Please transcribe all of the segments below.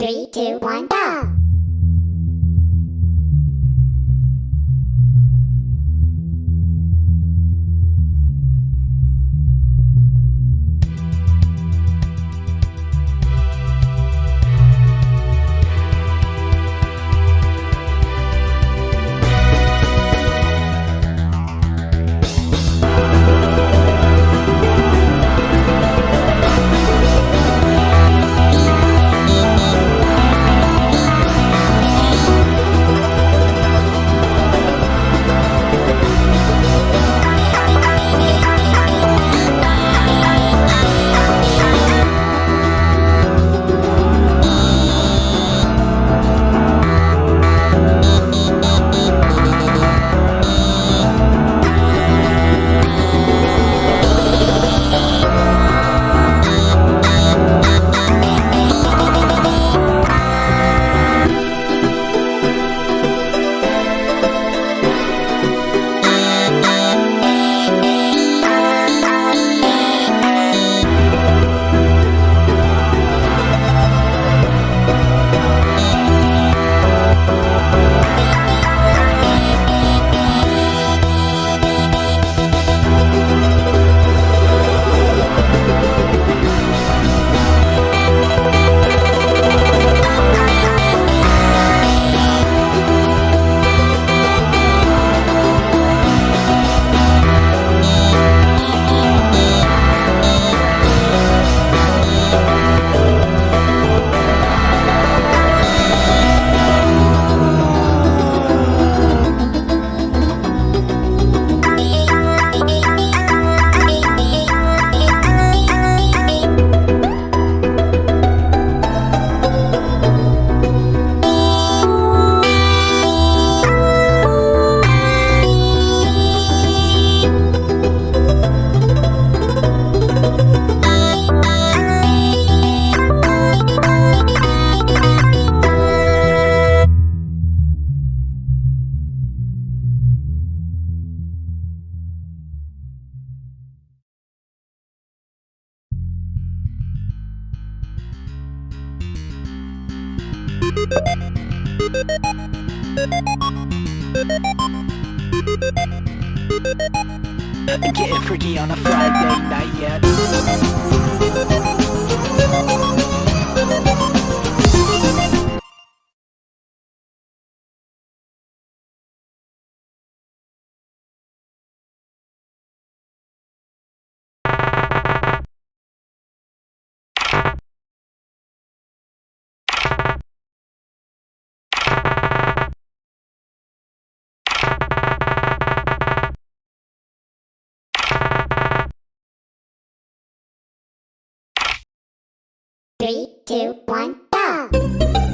Three, two, one, go! Two, one, go!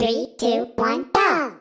Three, two, one, go!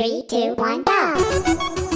Three, two, one, go!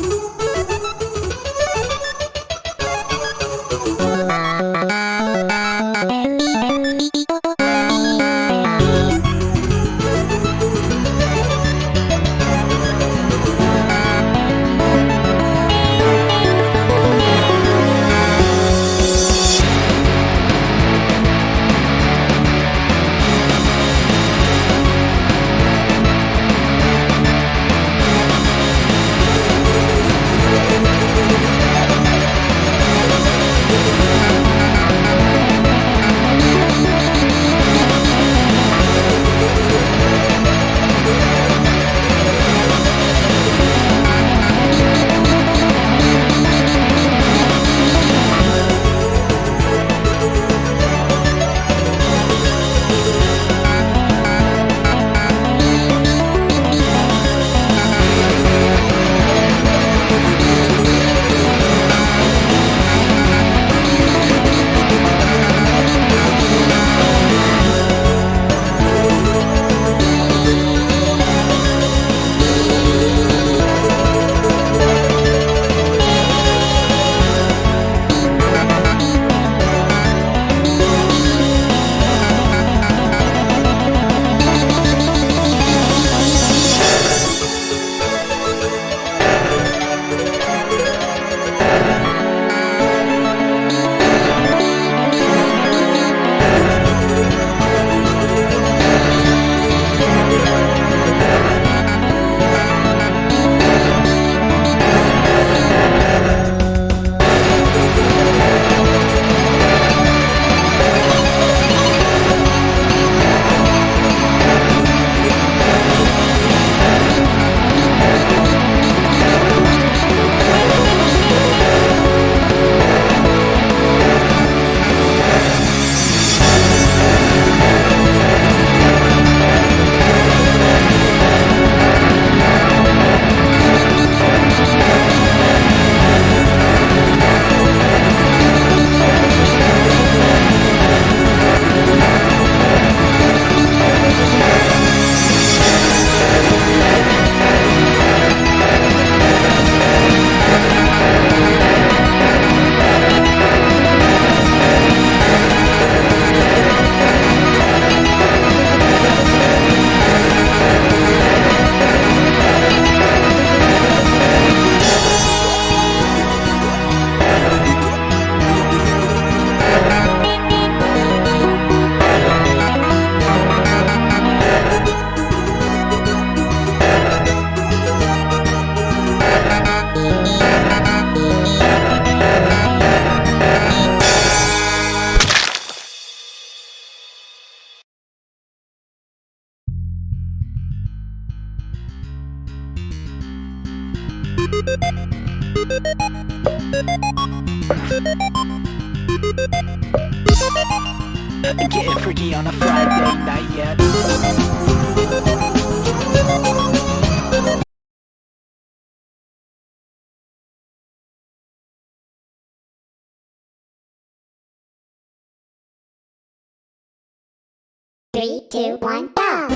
Three, two, one, go!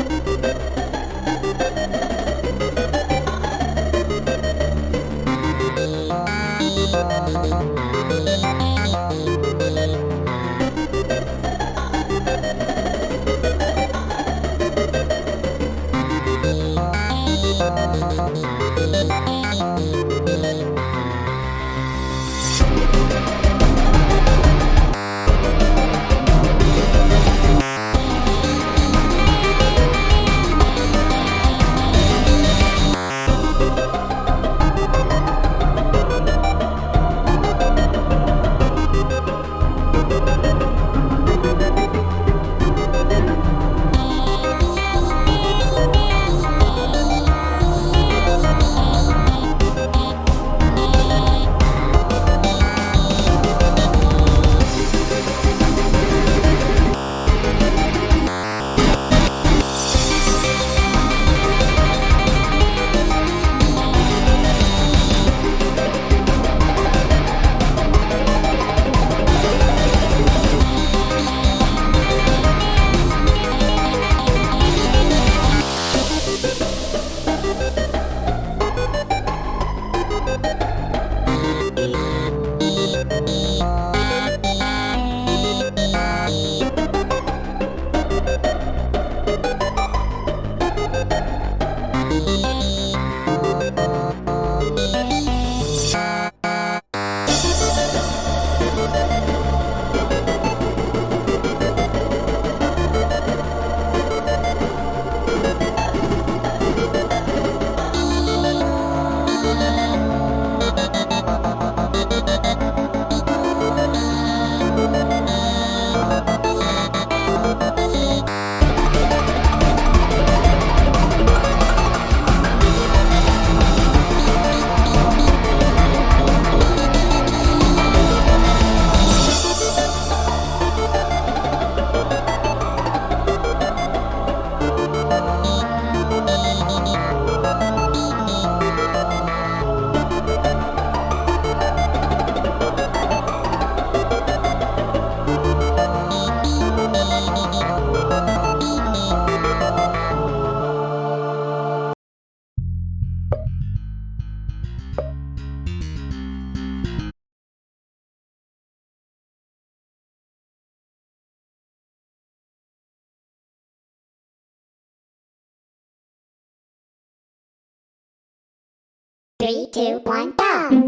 Three, two, one, go!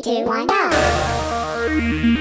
Three, two, one, go!